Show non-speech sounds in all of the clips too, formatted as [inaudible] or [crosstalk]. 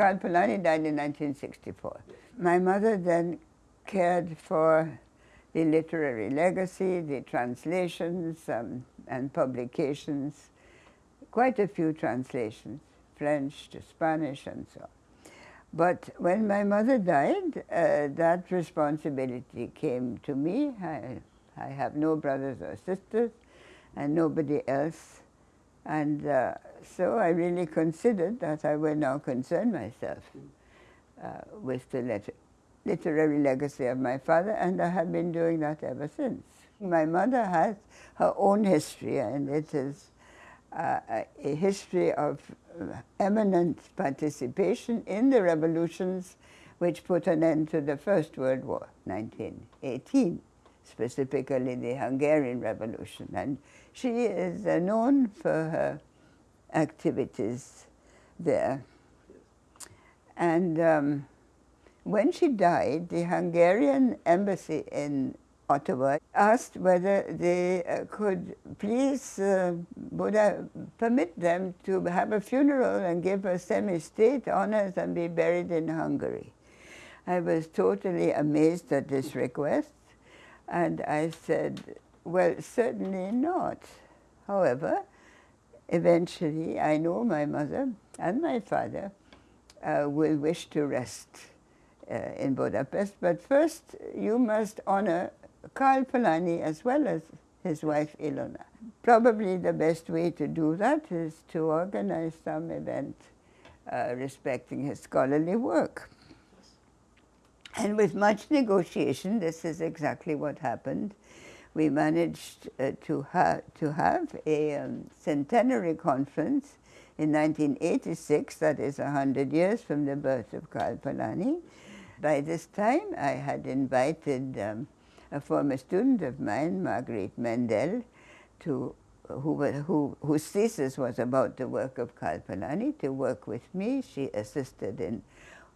Karl Polanyi died in 1964. My mother then cared for the literary legacy, the translations um, and publications, quite a few translations, French to Spanish and so on. But when my mother died, uh, that responsibility came to me. I, I have no brothers or sisters and nobody else. And uh, so I really considered that I will now concern myself uh, with the letter literary legacy of my father, and I have been doing that ever since. My mother has her own history, and it is uh, a history of uh, eminent participation in the revolutions which put an end to the First World War, 1918, specifically the Hungarian Revolution. And she is uh, known for her activities there. And um, when she died, the Hungarian embassy in Ottawa asked whether they uh, could please uh, Buddha permit them to have a funeral and give her semi-state honors and be buried in Hungary. I was totally amazed at this request and I said, well, certainly not. However, eventually I know my mother and my father uh, will wish to rest uh, in Budapest. But first, you must honor Karl Polanyi as well as his wife Ilona. Probably the best way to do that is to organize some event uh, respecting his scholarly work. And with much negotiation, this is exactly what happened. We managed uh, to, ha to have a um, centenary conference in 1986, that is 100 years from the birth of Karl Polanyi, by this time, I had invited um, a former student of mine, Marguerite Mendell, to, who, who, whose thesis was about the work of Karl Polanyi, to work with me. She assisted in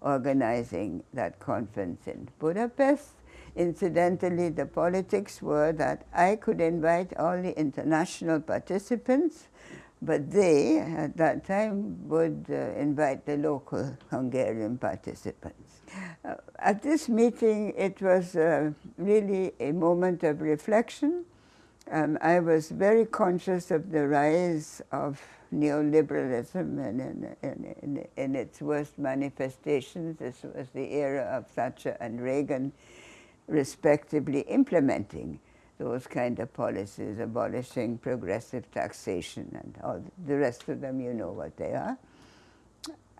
organizing that conference in Budapest. Incidentally, the politics were that I could invite all the international participants, but they, at that time, would uh, invite the local Hungarian participants. Uh, at this meeting, it was uh, really a moment of reflection. Um, I was very conscious of the rise of neoliberalism and in, in, in, in, its worst manifestations. This was the era of Thatcher and Reagan, respectively implementing those kind of policies, abolishing progressive taxation and all the rest of them, you know what they are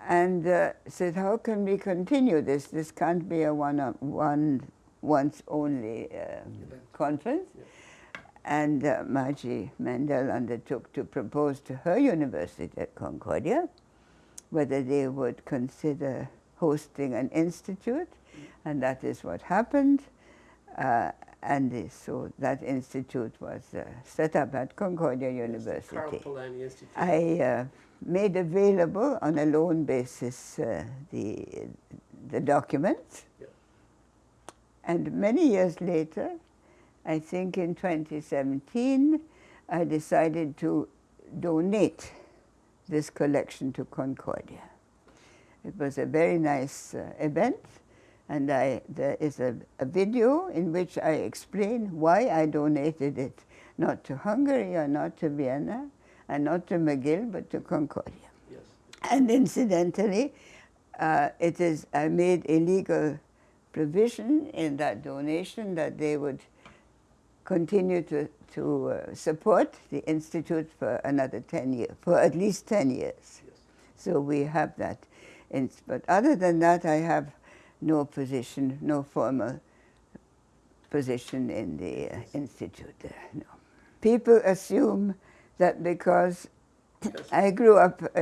and uh, said, how can we continue this? This can't be a one, on, one once only uh, conference. Yeah. And uh, Margie Mendell undertook to propose to her university at Concordia whether they would consider hosting an institute, and that is what happened. Uh, and so that institute was uh, set up at Concordia University. Polanyi Institute. I uh, made available on a loan basis uh, the, the documents. Yeah. And many years later, I think in 2017, I decided to donate this collection to Concordia. It was a very nice uh, event, and I, there is a, a video in which I explain why I donated it, not to Hungary or not to Vienna, and not to McGill, but to Concordia. Yes. And incidentally, uh, it is, I made a legal provision in that donation that they would continue to, to uh, support the Institute for another 10 years, for at least 10 years. Yes. So we have that. But other than that, I have no position, no formal position in the uh, Institute there, no. People assume that because I grew up uh,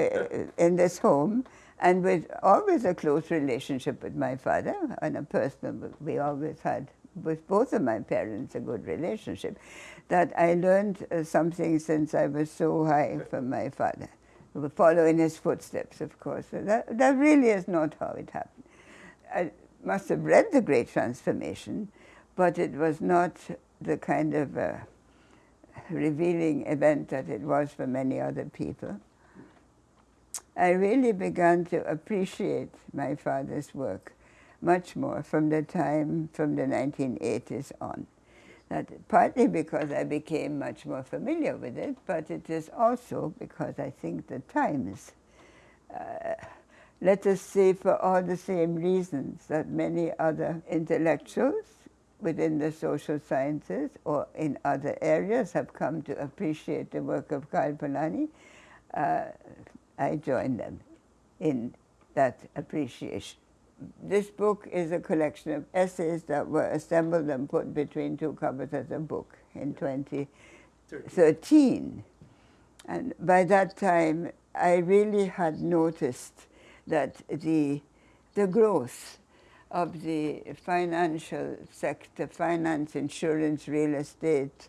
in this home and with always a close relationship with my father on a personal, we always had with both of my parents a good relationship, that I learned uh, something since I was so high from my father, following his footsteps, of course. That, that really is not how it happened. I must have read The Great Transformation, but it was not the kind of uh, revealing event that it was for many other people. I really began to appreciate my father's work much more from the time, from the 1980s on. That partly because I became much more familiar with it, but it is also because I think the times, uh, let us say for all the same reasons that many other intellectuals within the social sciences or in other areas have come to appreciate the work of Karl Polanyi, uh, I join them in that appreciation. This book is a collection of essays that were assembled and put between two covers as a book in 2013. And by that time, I really had noticed that the, the growth of the financial sector, finance, insurance, real estate,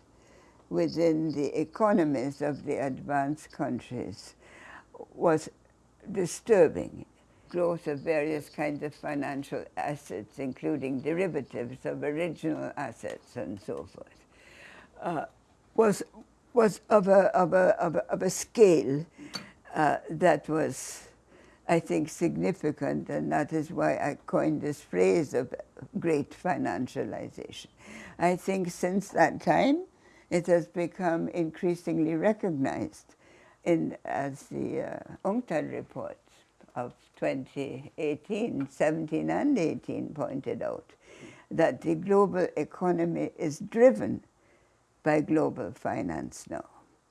within the economies of the advanced countries was disturbing. Growth of various kinds of financial assets, including derivatives of original assets and so forth, uh, was, was of, a, of, a, of, a, of a scale uh, that was I think, significant, and that is why I coined this phrase of great financialization. I think since that time, it has become increasingly recognized in, as the uh, UNCTAD report of 2018, 17 and 18 pointed out, that the global economy is driven by global finance now.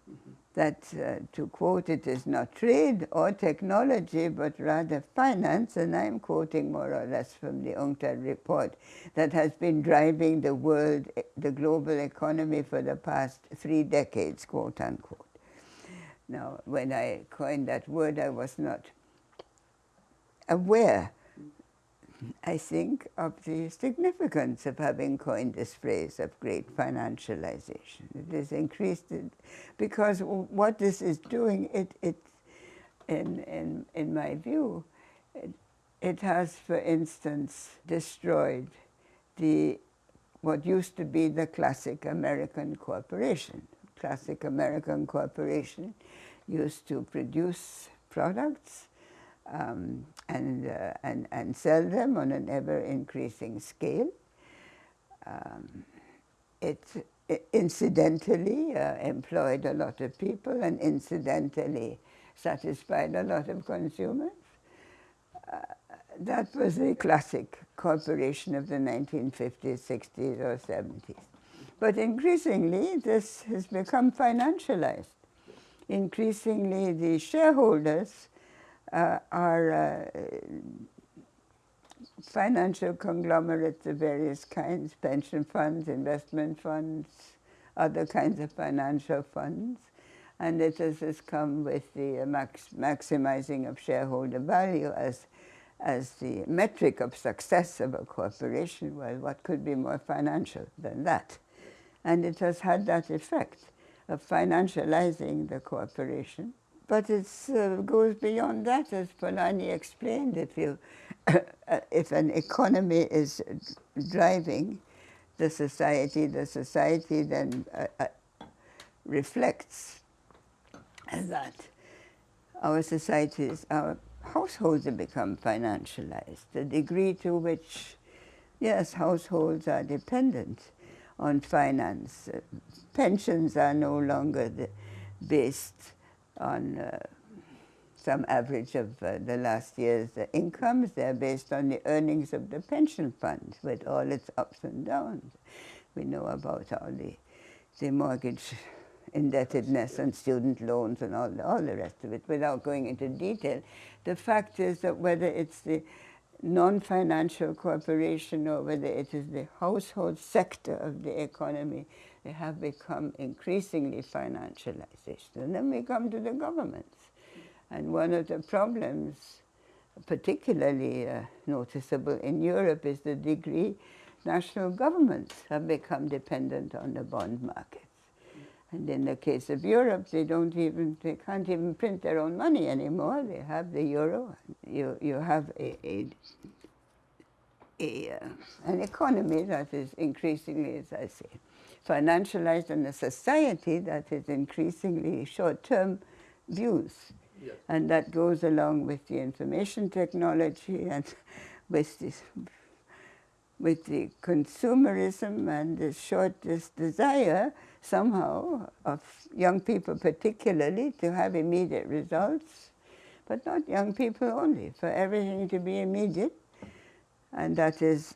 Mm -hmm that, uh, to quote, it is not trade or technology, but rather finance, and I'm quoting more or less from the UNCTAD report, that has been driving the world, the global economy for the past three decades, quote unquote. Now, when I coined that word, I was not aware I think, of the significance of having coined this phrase of great financialization. It has increased it because what this is doing, it, it in, in, in my view, it, it has, for instance, destroyed the what used to be the classic American corporation. Classic American corporation used to produce products um, and, uh, and, and sell them on an ever-increasing scale. Um, it, it, incidentally uh, employed a lot of people and incidentally satisfied a lot of consumers. Uh, that was a classic corporation of the 1950s, 60s, or 70s. But increasingly, this has become financialized. Increasingly, the shareholders are uh, financial conglomerates of various kinds, pension funds, investment funds, other kinds of financial funds. And it has, come with the uh, max maximizing of shareholder value as, as the metric of success of a corporation. Well, what could be more financial than that? And it has had that effect of financializing the corporation but it uh, goes beyond that, as Polanyi explained. If, you, [coughs] if an economy is driving the society, the society then uh, uh, reflects that our societies, our households have become financialized. The degree to which, yes, households are dependent on finance. Pensions are no longer based on uh, some average of uh, the last year's incomes. They're based on the earnings of the pension fund with all its ups and downs. We know about all the, the mortgage indebtedness and student loans and all the, all the rest of it without going into detail. The fact is that whether it's the non-financial corporation or whether it is the household sector of the economy, they have become increasingly financialized. And then we come to the governments. And one of the problems, particularly uh, noticeable in Europe, is the degree national governments have become dependent on the bond markets. And in the case of Europe, they don't even, they can't even print their own money anymore. They have the euro. You, you have a, a, a an economy that is increasingly, as I say, financialized and a society that is increasingly short-term views. Yes. And that goes along with the information technology and with this with the consumerism and the short this desire somehow of young people particularly to have immediate results, but not young people only, for everything to be immediate. And that is,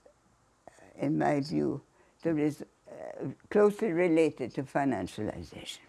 in my view, there is uh, closely related to financialization.